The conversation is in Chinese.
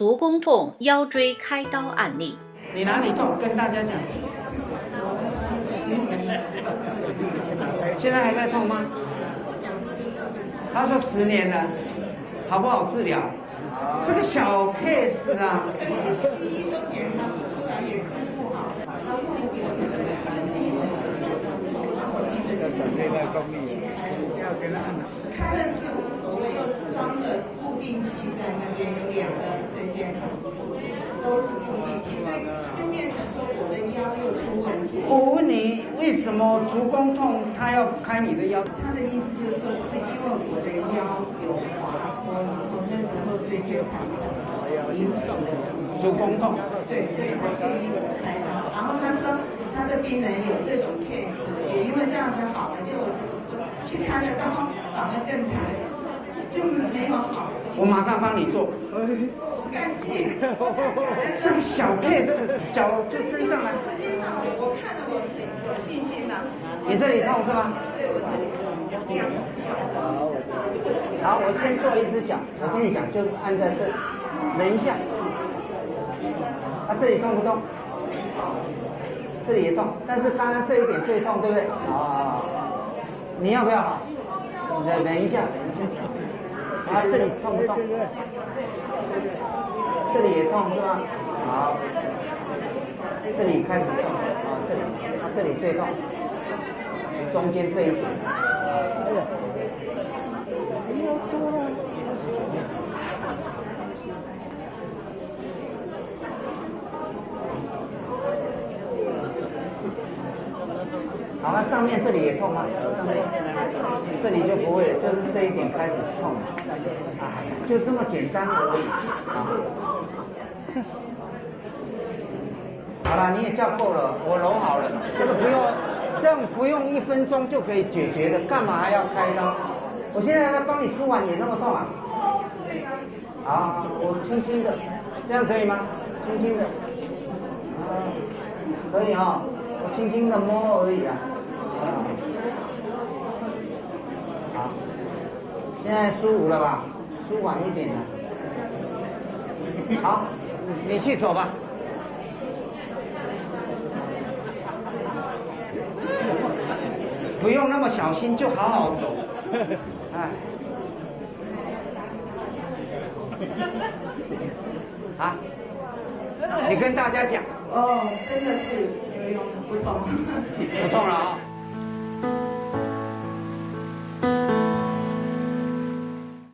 足弓痛腰椎开刀案例。你哪里痛？跟大家讲。现在还在痛吗？他说十年了，好不好治疗？这个小 case 啊所谓，又装了固定器在那边，有两个椎间盘突出，都是固定器，所以就变成说我的腰又出问题。我问你，为什么足弓痛他要开你的腰？他的意思就是说，是因为我的腰有滑脱，我那时候椎间盘引起的足弓痛。对，所以他建议我开刀。然后他说，他的病人有这种 case，也因为这样子好了，就。去开了刀，反而更惨，就没有好。我马上帮你做。干净。是个小 case，脚就伸上来。我看了，我是有信心的。你这里痛是吗？对，我这里这样子好，我先做一只脚。我跟你讲，就按在这，忍一下。啊，这里痛不痛？这里也痛，但是刚刚这一点最痛，对不对？好好好。你要不要好？忍忍一下，忍一下。啊，这里痛不痛？这里也痛是吗？好，这里开始痛。啊，这里，啊，这里最痛。中间这一点。哎呀，又多了。好，那上面这里也痛吗？上面这里就不会，就是这一点开始痛。哎呀，就这么简单而已啊。好了，你也叫够了，我揉好了，这个不用，这样不用一分钟就可以解决的，干嘛还要开刀？我现在在帮你敷完也那么痛啊？好，我轻轻的，这样可以吗？轻轻的，啊，可以哈。我轻轻的摸而已啊，啊，好，现在舒服了吧？舒缓一点了。好，你去走吧。不用那么小心，就好好走。哎，啊，你跟大家讲。哦，真的是。不痛，不痛了啊。